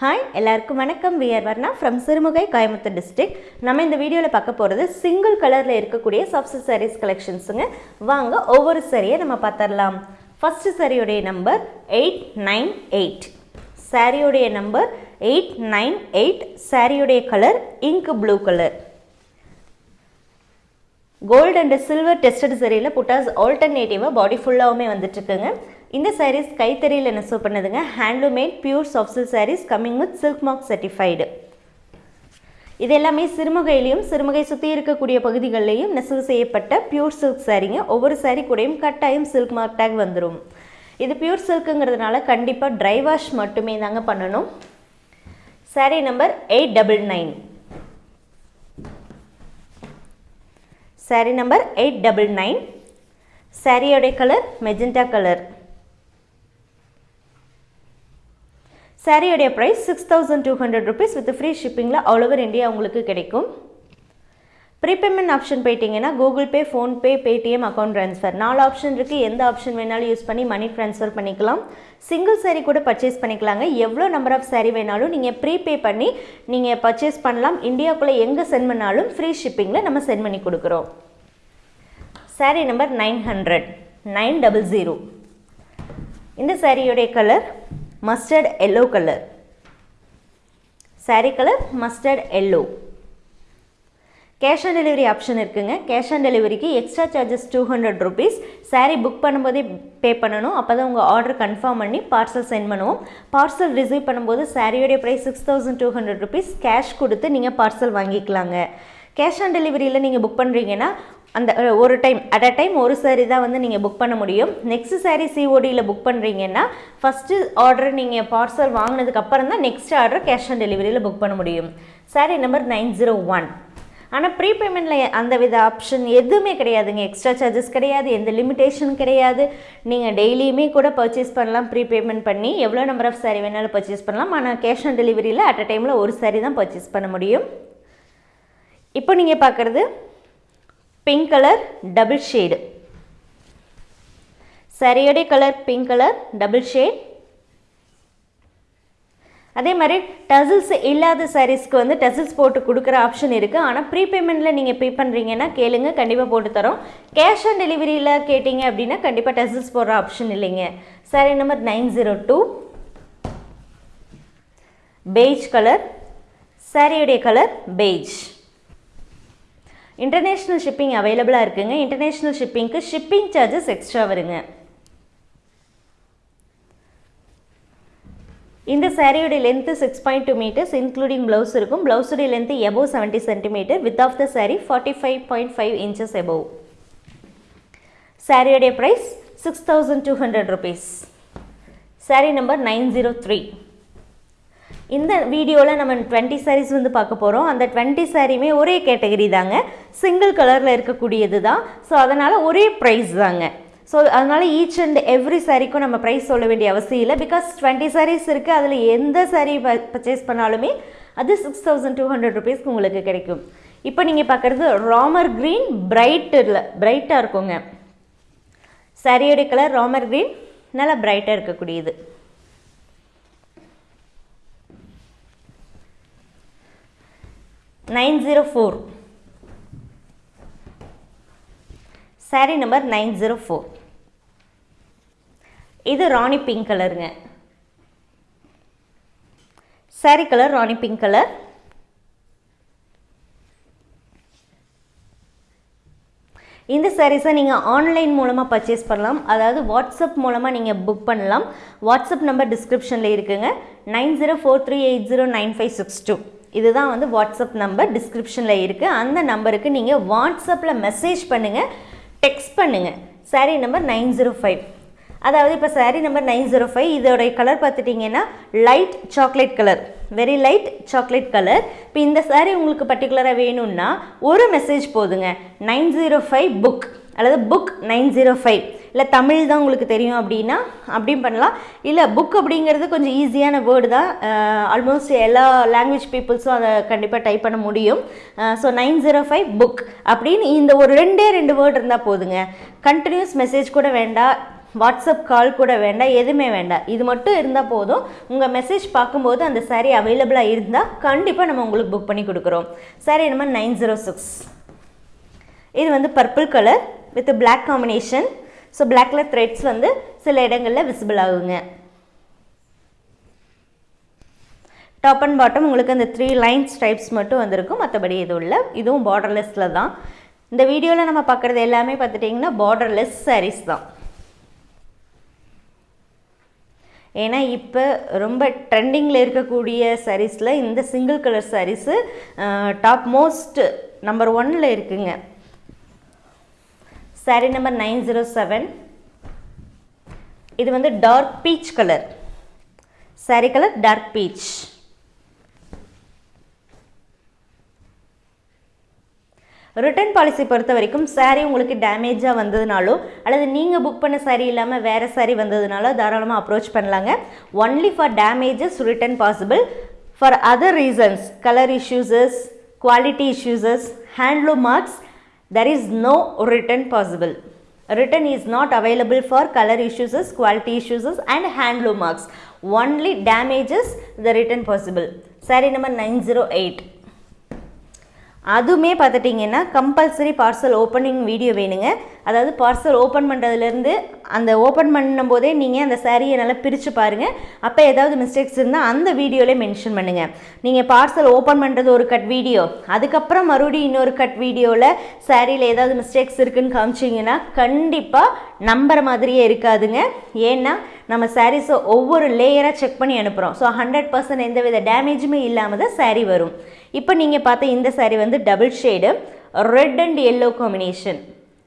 Hi எல்லாருக்கும் வணக்கம். We're Varna from Sirumugai Coimbatore district நம்ம இந்த வீடியோவில் பார்க்க போகிறது சிங்கிள் கலரில் இருக்கக்கூடிய சாஃப்ட் சாரீஸ் கலெக்ஷன்ஸுங்க வாங்க ஒவ்வொரு சரியை நம்ம பார்த்துடலாம். ஃபஸ்ட்டு சரியுடைய நம்பர் எயிட் நைன் எயிட் சாரியுடைய நம்பர் எயிட் நைன் எயிட் சாரியுடைய colour ink blue colour gold and silver tested சரியில் புட்டாஸ் ஆல்டர்னேட்டிவாக பாடி ஃபுல்லாகவுமே வந்துட்டுருக்குங்க. இந்த சாரீஸ் கைத்தறியில் நெசவு பண்ணதுங்க? Handloomed pure soft silk saris coming with silk mark certified இது எல்லாமே சிறுமுகையிலையும் சிறுமுகை சுற்றி இருக்கக்கூடிய பகுதிகளிலையும் நெசவு செய்யப்பட்ட பியூர் சில்க் சாரீங்க ஒவ்வொரு சாரீ கூடயும் கட்டாயம் சில்க் மார்க் டேக் வந்துடும் இது பியூர் சில்க்குங்கிறதுனால கண்டிப்பாக ட்ரை வாஷ் மட்டுமே தாங்க பண்ணணும். Sari number eight double nine sari number eight double nine சாரியோடைய colour magenta colour சாரியோடைய price six thousand two hundred rupees with free ஷிப்பிங்கில் all over India உங்களுக்கு கிடைக்கும். ப்ரீபேமெண்ட் ஆப்ஷன் போயிட்டீங்கன்னா Google Pay PhonePe Paytm account transfer நாலு option இருக்குது எந்த option வேணாலும் use பண்ணி money transfer பண்ணிக்கலாம். Single sari கூட பர்ச்சேஸ் பண்ணிக்கலாங்க. எவ்வளோ நம்பர் ஆஃப் சேரீ வேணாலும் நீங்கள் ப்ரீபே பண்ணி நீங்கள் பர்ச்சேஸ் பண்ணலாம். இந்தியாவுக்குள்ளே எங்கே சென்ட் பண்ணாலும் ஃப்ரீ ஷிப்பிங்கில் நம்ம சென்ட் பண்ணி கொடுக்குறோம். Sari number nine hundred nine double zero இந்த சாரியோடைய colour mustard yellow colour sari colour mustard yellow cash on delivery option இருக்குங்க. கேஷ் ஆன் டெலிவரிக்கு extra charges two hundred rupees sari book பண்ணும்போதே pay பண்ணணும். அப்போ தான் உங்கள் ஆர்டர் கன்ஃபார்ம் பண்ணி parcel send பண்ணுவோம். பார்சல் ரிசீவ் பண்ணும்போது சாரியோடைய price six thousand two hundred rupees cash கொடுத்து நீங்கள் பார்சல் வாங்கிக்கலாங்க. கேஷ் ஆன் டெலிவரியில் நீங்கள் புக் பண்ணுறீங்கன்னா அந்த ஒரு டைம் அட் அ டைம் ஒரு சாரீ தான் வந்து நீங்கள் புக் பண்ண முடியும். நெக்ஸ்ட் சாரீ சிஓடியில் புக் பண்ணுறீங்கன்னா ஃபஸ்ட்டு ஆர்டர் நீங்கள் பார்சல் வாங்கினதுக்கு அப்புறம் தான் நெக்ஸ்ட் ஆர்டர் கேஷ் ஆன் டெலிவரியில் புக் பண்ண முடியும். Sari number nine zero one ஆனால் ப்ரீ பேமெண்ட்டில் அந்த வித ஆப்ஷன் எதுவுமே கிடையாதுங்க. எக்ஸ்ட்ரா சார்ஜஸ் கிடையாது எந்த லிமிட்டேஷன் கிடையாது. நீங்கள் டெய்லியுமே கூட பர்ச்சேஸ் பண்ணலாம் ப்ரீ பேமெண்ட் பண்ணி எவ்வளோ நம்பர் ஆஃப் சாரீ வேணாலும் பர்ச்சேஸ் பண்ணலாம். ஆனால் கேஷ் ஆன் டெலிவரியில் அட் அ டைமில் ஒரு சாரீ தான் பர்ச்சேஸ் பண்ண முடியும். இப்போ நீங்கள் பார்க்குறது pink colour double shade சரியோடைய colour pink colour double shade அதே மாதிரி டசில்ஸ் இல்லாத சாரீஸ்க்கு வந்து டசில்ஸ் போட்டு கொடுக்குற ஆப்ஷன் இருக்குது ஆனால் ப்ரீபேமெண்ட்டில் நீங்கள் பே பண்ணுறீங்கன்னா கேளுங்க கண்டிப்பாக போட்டு தரோம். கேஷ் ஆன் டெலிவரியில் கேட்டிங்க அப்படின்னா கண்டிப்பாக டசில்ஸ் போடுற ஆப்ஷன் இல்லைங்க. Sari number nine zero two beige colour சாரியுடைய கலர் பெய்ஜ் இன்டர்நேஷ்னல் ஷிப்பிங் அவைலபிளாக இருக்குங்க. இன்டர்நேஷ்னல் ஷிப்பிங்க்கு ஷிப்பிங் சார்ஜஸ் எக்ஸ்ட்ரா வருங்க. இந்த சாரியுடைய length six point two metres including blouse இருக்கும். ப்ளவுஸுடைய length above seventy centimetre with off the sari forty five point five inches above சாரியுடைய price six thousand two hundred rupees sari number nine zero three இந்த வீடியோவில் நம்ம twenty saris வந்து பார்க்க போகிறோம் அந்த twenty சாரியுமே ஒரே கேட்டகரி தாங்க. சிங்கிள் கலரில் இருக்கக்கூடியது தான். ஸோ அதனால் ஒரே ப்ரைஸ் தாங்க. ஸோ அதனால் ஈச் அண்ட் எவ்ரி சாரீக்கும் நம்ம ப்ரைஸ் சொல்ல வேண்டிய அவசியம் இல்லை. பிகாஸ் டுவெண்ட்டி சாரீஸ் இருக்குது அதில் எந்த சாரீ பர்ச்சேஸ் பண்ணாலுமே அது சிக்ஸ் தௌசண்ட் டூ ஹண்ட்ரட் ருபீஸ்க்கு உங்களுக்கு கிடைக்கும். இப்போ நீங்கள் பார்க்குறது ராமர் க்ரீன் பிரைட்டில் பிரைட்டாக இருக்குங்க. சாரியோடைய கலர் ராமர் க்ரீன் நல்லா பிரைட்டாக இருக்கக்கூடியது. Nine zero four. Sari number nine zero four. இது ராணி பிங்க் கலருங்க sari colour rani pink colour இந்த சாரீஸை நீங்கள் ஆன்லைன் மூலமாக பர்ச்சேஸ் பண்ணலாம். அதாவது வாட்ஸ்அப் மூலமாக நீங்கள் புக் பண்ணலாம். வாட்ஸ்அப் நம்பர் டிஸ்கிரிப்ஷனில் இருக்குங்க. Nine zero four three eight zero nine five six two. இதுதான் வந்து வாட்ஸ்அப் நம்பர் டிஸ்கிரிப்ஷனில் இருக்குது அந்த நம்பருக்கு நீங்கள் வாட்ஸ்அப்பில் மெசேஜ் பண்ணுங்கள் டெக்ஸ்ட் பண்ணுங்கள் sari number nine zero five அதாவது இப்போ sari number nine zero five இதோடைய கலர் பார்த்துட்டிங்கன்னா light chocolate colour very light chocolate colour இப்போ இந்த சாரீ உங்களுக்கு பர்டிகுலராக வேணும்னா ஒரு மெசேஜ் போதுங்க. நைன் ஜீரோ ஃபைவ் புக் அல்லது புக் நைன் ஜீரோ ஃபைவ் இல்லை தமிழ் தான் உங்களுக்கு தெரியும் அப்படின்னா அப்படியும் பண்ணலாம். இல்லை புக் அப்படிங்கிறது கொஞ்சம் ஈஸியான வேர்டு தான். ஆல்மோஸ்ட் எல்லா லாங்குவேஜ் பீப்புள்ஸும் அதை கண்டிப்பாக டைப் பண்ண முடியும். So nine zero five book அப்படின்னு இந்த ஒரு ரெண்டே ரெண்டு வேர்டு இருந்தால் போதுங்க. கண்டினியூஸ் மெசேஜ் கூட வேண்டாம். வாட்ஸ்அப் கால் கூட வேண்டாம். எதுவுமே வேண்டாம். இது மட்டும் இருந்தால் போதும். உங்கள் மெசேஜ் பார்க்கும்போது அந்த saree அவைலபிளாக இருந்தால் கண்டிப்பாக நம்ம உங்களுக்கு புக் பண்ணி கொடுக்குறோம். Saree என்னமோ நைன் ஜீரோ சிக்ஸ் இது வந்து purple colour with black combination so black colour threads வந்து சில இடங்களில் விசிபிள் ஆகுங்க. டாப் அண்ட் பாட்டம் உங்களுக்கு அந்த த்ரீ லைன் ஸ்ட்ரைப்ஸ் மட்டும் வந்திருக்கும். மற்றபடி எதுவும் இல்லை. இதுவும் பார்டர்லெஸ்ஸில் தான். இந்த வீடியோவில் நம்ம பார்க்குறது எல்லாமே பார்த்துட்டிங்கன்னா பார்டர்லெஸ் சாரீஸ் தான். ஏன்னா இப்போ ரொம்ப ட்ரெண்டிங்கில் இருக்கக்கூடிய சாரீஸில் இந்த single colour sarees top most number ஒன்னில் இருக்குங்க. Saree number nine zero seven இது வந்து dark peach colour saree colour dark peach return policy பொறுத்த வரைக்கும் சாரீ உங்களுக்கு டேமேஜாக வந்ததுனாலோ அல்லது நீங்கள் புக் பண்ண சாரீ இல்லாமல் வேறு சாரீ வந்ததுனாலோ தாராளமாக அப்ரோச் பண்ணலாங்க. Only for damages return possible for other reasons colour issues quality issues handloom marks there is no return possible. Return is not available for color issues quality issues and handloom marks. Only damages the return possible. Saree number 908 அதுவுமே பார்த்துட்டிங்கன்னா compulsory parcel opening video வேணுங்க. அதாவது parcel open பண்ணுறதுலேருந்து அந்த open பண்ணும்போதே நீங்கள் அந்த சாரியை நல்லா பிரித்து பாருங்கள் அப்போ ஏதாவது மிஸ்டேக்ஸ் இருந்தால் அந்த வீடியோவிலே மென்ஷன் பண்ணுங்கள் நீங்கள் பார்சல் ஓப்பன் பண்ணுறது ஒரு கட் வீடியோ அதுக்கப்புறம் மறுபடியும் இன்னொரு கட் வீடியோவில் சாரியில் ஏதாவது மிஸ்டேக்ஸ் இருக்குதுன்னு காமிச்சிங்கன்னா கண்டிப்பாக நம்புற மாதிரியே இருக்காதுங்க. ஏன்னா நம்ம சாரீஸை ஒவ்வொரு லேயராக செக் பண்ணி அனுப்புகிறோம் ஸோ ஹண்ட்ரட் பர்சன்ட் எந்த வித டேமேஜுமே இல்லாமல் தான் சாரீ வரும். இப்போ நீங்கள் பார்த்த இந்த சாரீ வந்து double shade red and yellow combination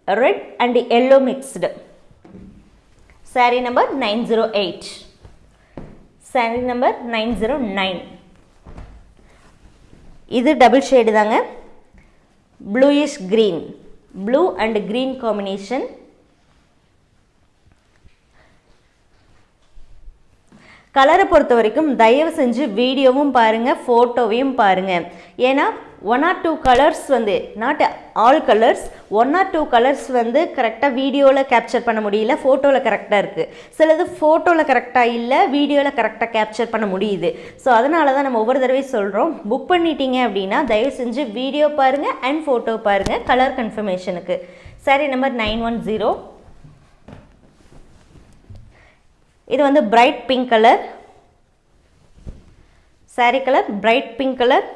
red and yellow mixed saree number nine zero eight saree number nine zero nine இது டபுள் ஷேடு தாங்க. Bluish green blue and green combination கலரை பொறுத்த வரைக்கும் தயவு செஞ்சு வீடியோவும் பாருங்கள் ஃபோட்டோவையும் பாருங்கள் ஏன்னா ஒன் ஆர் டூ கலர்ஸ் வந்து not all colours one or two colours வந்து கரெக்டாக வீடியோவில் கேப்சர் பண்ண முடியல ஃபோட்டோவில் கரெக்டாக இருக்குது சிலது ஃபோட்டோவில் கரெக்டாக இல்லை வீடியோவில் கரெக்டாக கேப்சர் பண்ண முடியுது. ஸோ அதனால தான் நம்ம ஒவ்வொரு தடவையும் சொல்கிறோம் புக் பண்ணிட்டீங்க அப்படின்னா தயவு செஞ்சு வீடியோ பாருங்கள் அண்ட் ஃபோட்டோ பாருங்கள் கலர் கன்ஃபர்மேஷனுக்கு சரி நம்பர் நைன் ஒன் ஜீரோ இது வந்து bright pink colour saree colour bright pink colour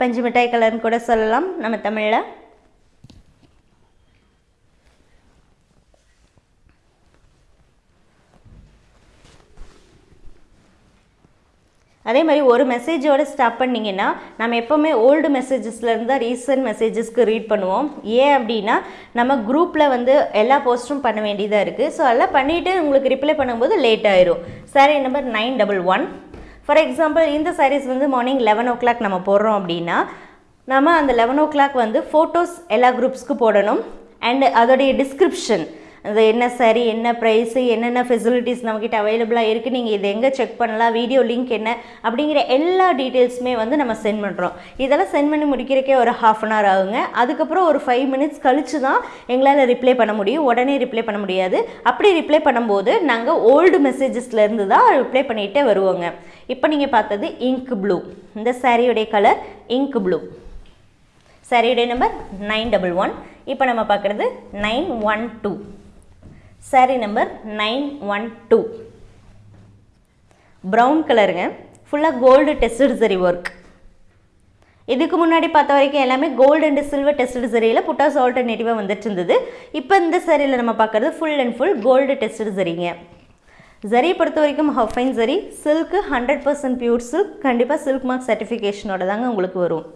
பஞ்சு மிட்டாய் கலர்னு கூட சொல்லலாம். நம்ம தமிழில். அதே மாதிரி ஒரு மெசேஜோடு ஸ்டாப் பண்ணிங்கன்னா நம்ம எப்போவுமே ஓல்டு மெசேஜஸ்லேருந்து தான் ரீசன்ட் மெசேஜஸ்க்கு ரீட் பண்ணுவோம். ஏன் அப்படின்னா நம்ம குரூப்பில் வந்து எல்லா போஸ்ட்டும் பண்ண வேண்டியதாக இருக்குது ஸோ அதெல்லாம் பண்ணிவிட்டு உங்களுக்கு ரிப்ளை பண்ணும்போது லேட் ஆயிரும். Saree number nine double one for example இந்த சாரீஸ் வந்து மார்னிங் லெவன் ஓ கிளாக் நம்ம போடுறோம் அப்படின்னா நம்ம அந்த லெவன் ஓ கிளாக் வந்து ஃபோட்டோஸ் எல்லா குரூப்ஸ்க்கு போடணும். அண்ட் அதோடைய டிஸ்கிரிப்ஷன் அது என்ன சரி என்ன ப்ரைஸு என்னென்ன ஃபெசிலிட்டிஸ் நம்மக்கிட்ட அவைலபிளாக இருக்குது நீங்கள் இதை எங்கே செக் பண்ணலாம் வீடியோ லிங்க் என்ன அப்படிங்கிற எல்லா டீட்டெயில்ஸுமே வந்து நம்ம சென்ட் பண்ணுறோம் இதெல்லாம் சென்ட் பண்ணி முடிக்கிறக்கே ஒரு ஹாஃப் அன் ஹவர் ஆகுங்க. அதுக்கப்புறம் ஒரு ஃபைவ் மினிட்ஸ் கழித்து தான் எங்களால் ரிப்ளை பண்ண முடியும். உடனே ரிப்ளை பண்ண முடியாது. அப்படி ரிப்ளை பண்ணும்போது நாங்கள் ஓல்டு மெசேஜஸ்லேருந்து தான் ரிப்ளை பண்ணிகிட்டே வருவோங்க. இப்போ நீங்கள் பார்த்தது இங்க் ப்ளூ இந்த சாரியுடைய கலர் இங்க் ப்ளூ சாரியுடைய நம்பர் நைன் டபுள் ஒன் இப்போ நம்ம பார்க்குறது nine one two saree number nine one two brown கலருங்க ஃபுல்லாக கோல்டு டெஸ்டட் சரி ஒர்க் இதுக்கு முன்னாடி பார்த்த வரைக்கும் எல்லாமே கோல்டு அண்ட் சில்வர் டெஸ்டட் சரியில் புட்டாஸ் ஆல்டர்னேட்டிவாக வந்துட்டு இருந்தது. இப்போ இந்த சரியில் நம்ம பார்க்குறது full and full gold tested சரிங்க ஜரியை பொறுத்த வரைக்கும் ஹஃபைன் zari silk hundred percent pure silk கண்டிப்பாக சில்க் மார்க் சர்டிஃபிகேஷனோட தாங்க உங்களுக்கு வரும்.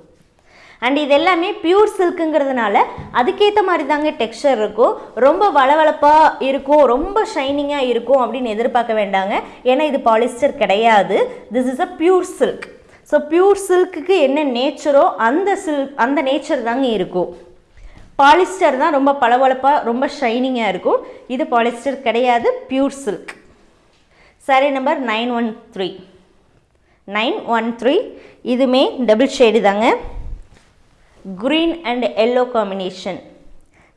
அண்ட் இது எல்லாமே பியூர் சில்க்குங்கிறதுனால அதுக்கேற்ற மாதிரி தாங்க டெக்ஸ்டர் இருக்கும். ரொம்ப வளவளப்பாக இருக்கும் ரொம்ப ஷைனிங்காக இருக்கும் அப்படின்னு எதிர்பார்க்க வேண்டாங்க. ஏன்னா இது பாலிஸ்டர் கிடையாது. This is a pure silk so pure சில்க்குக்கு என்ன நேச்சரோ அந்த சில்க் அந்த நேச்சர் தாங்க இருக்கும். பாலிஸ்டர் தான் ரொம்ப பளபளப்பாக ரொம்ப ஷைனிங்காக இருக்கும். இது பாலிஸ்டர் கிடையாது pure silk saree number nine one three nine one three இதுமே டபுள் ஷேடு தாங்க. Green and yellow combination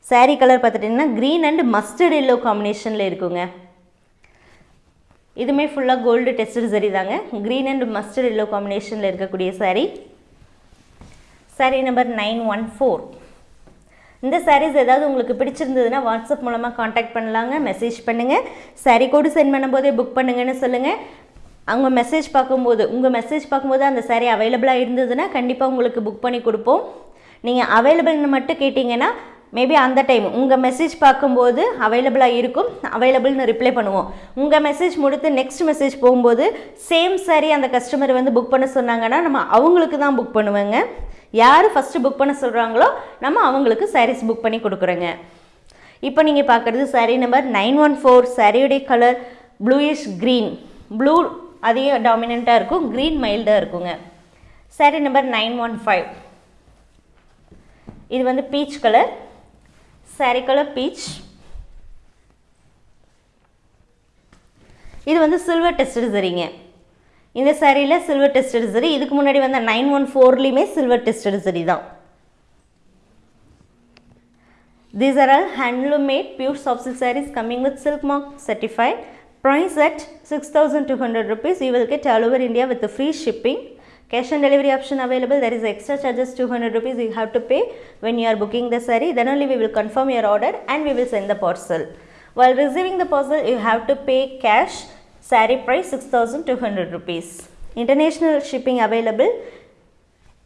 saree colour பார்த்துட்டிங்கன்னா க்ரீன் அண்ட் மஸ்டர்ட் எல்லோ காம்பினேஷனில் இருக்குங்க. இதுமே ஃபுல்லாக கோல்டு டெஸ்டட் சரி தாங்க. க்ரீன் அண்ட் மஸ்டர்ட் எல்லோ காம்பினேஷனில் இருக்கக்கூடிய saree saree number nine one four இந்த சாரீஸ் ஏதாவது உங்களுக்கு பிடிச்சிருந்ததுன்னா வாட்ஸ்அப் மூலமாக காண்டாக்ட் பண்ணலாங்க. மெசேஜ் பண்ணுங்கள் சாரீ கோடு சென்ட் பண்ணும்போதே புக் பண்ணுங்கன்னு சொல்லுங்கள் அவங்க மெசேஜ் பார்க்கும்போது உங்கள் மெசேஜ் பார்க்கும்போது அந்த சாரீ அவைலபிளாக இருந்ததுன்னா கண்டிப்பாக உங்களுக்கு புக் பண்ணி கொடுப்போம். நீங்கள் அவைலபிள்னு மட்டும் கேட்டிங்கன்னா மேபி அந்த டைம் உங்கள் மெசேஜ் பார்க்கும்போது அவைலபிளாக இருக்கும். அவைலபிள்னு ரிப்ளை பண்ணுவோம். உங்கள் மெசேஜ் முடித்து நெக்ஸ்ட் மெசேஜ் போகும்போது சேம் சாரி அந்த கஸ்டமர் வந்து புக் பண்ண சொன்னாங்கன்னா நம்ம அவங்களுக்கு தான் புக் பண்ணுவேங்க. யார் ஃபஸ்ட்டு புக் பண்ண சொல்கிறாங்களோ நம்ம அவங்களுக்கு சாரீஸ் புக் பண்ணி கொடுக்குறோங்க. இப்போ நீங்கள் பார்க்குறது saree number nine one four சாரியுடைய கலர் ப்ளூயிஷ் க்ரீன் ப்ளூ அதிக டாமினண்ட்டாக இருக்கும் க்ரீன் மைல்டாக இருக்குங்க. Saree number nine one five இது வந்து peach colour saree colour peach இது வந்து சில்வர் டெஸ்டட் சரிங்க இந்த சாரியில் சில்வர் டெஸ்டட் சரி இதுக்கு முன்னாடி வந்த நைன் ஒன் ஃபோர்லேயுமே சில்வர் டெஸ்டட் சரி தான் These are all handloom made pure soft silk sarees coming with silk mark certified. Price at 6200 rupees. You will get all over India with the free shipping. Cash on delivery option available. There is extra charges 200 rupees you have to pay when you are booking the saree. Then only we will confirm your order and we will send the parcel. While receiving the parcel, you have to pay cash. Saree price 6200 rupees. International shipping available.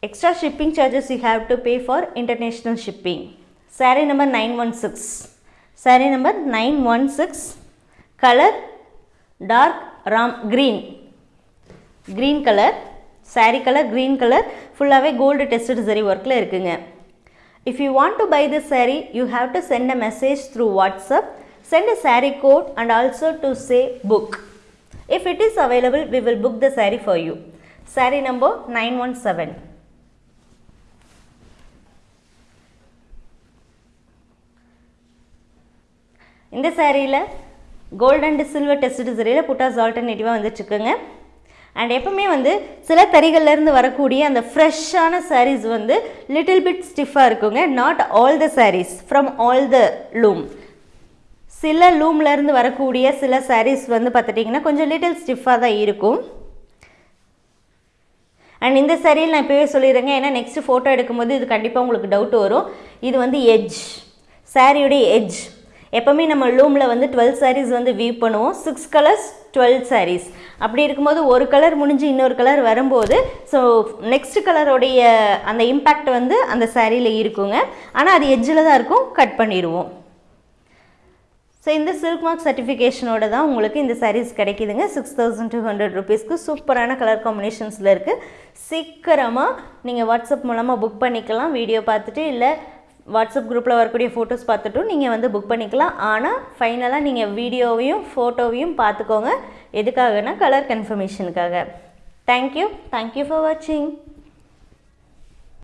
Extra shipping charges you have to pay for international shipping. Saree number 916. Saree number 916. Color dark ram green. Green color. Saree colour green colour ஃபுல்லாகவே gold tested சரி ஒர்க்கில் இருக்குங்க if you want to buy this saree you have to send a message through WhatsApp send a sari code and also to say book. If it is available, book the book for you for number nine one seven இந்த சேரீயில் gold and silver test சரியில் புட்டாஸ் ஆல்டர்னேட்டிவாக வந்துட்டுருக்குங்க and எப்பவுமே வந்து சில தறிகள்லேருந்து வரக்கூடிய அந்த ஃப்ரெஷ்ஷான சாரீஸ் வந்து லிட்டில் பிட் ஸ்டிஃபாக இருக்குங்க. Not all the sarees from all the loom சில லூம்லேருந்து வரக்கூடிய சில சாரீஸ் வந்து பார்த்துட்டிங்கன்னா கொஞ்சம் லிட்டில் ஸ்டிஃபாக தான் இருக்கும். அண்ட் இந்த சரியில் நான் இப்போவே சொல்லிடுறேங்க. ஏன்னா நெக்ஸ்ட் ஃபோட்டோ எடுக்கும்போது இது கண்டிப்பாக உங்களுக்கு டவுட் வரும். இது வந்து எஜ் சாரியுடைய எஜ் எப்போவுமே நம்ம லூமில் வந்து டுவெல் சாரீஸ் வந்து வீவ் பண்ணுவோம். சிக்ஸ் கலர்ஸ் டுவெல் சாரீஸ் அப்படி இருக்கும்போது ஒரு கலர் முடிஞ்சு இன்னொரு கலர் வரும்போது ஸோ நெக்ஸ்ட் கலருடைய அந்த இம்பேக்ட் வந்து அந்த சாரியில் இருக்குங்க. ஆனால் அது எஜ்ஜில் தான் இருக்கும். கட் பண்ணிடுவோம். ஸோ இந்த சில்க் மார்க் சர்டிஃபிகேஷனோட தான் உங்களுக்கு இந்த சாரீஸ் கிடைக்குதுங்க. சிக்ஸ் தௌசண்ட் டூ ஹண்ட்ரட் ருபீஸ்க்கு சூப்பரான கலர் காம்பினேஷன்ஸில் இருக்குது சீக்கிரமாக நீங்கள் வாட்ஸ்அப் மூலமாக புக் பண்ணிக்கலாம். வீடியோ பார்த்துட்டு இல்லை வாட்ஸ்அப் குரூப்பில் வரக்கூடிய ஃபோட்டோஸ் பார்த்துட்டும் நீங்கள் வந்து புக் பண்ணிக்கலாம். ஆனால் ஃபைனலாக நீங்கள் வீடியோவையும் ஃபோட்டோவையும் பார்த்துக்கோங்க. எதுக்காகனா colour கன்ஃபர்மேஷனுக்காக thank you thank you for வாட்சிங்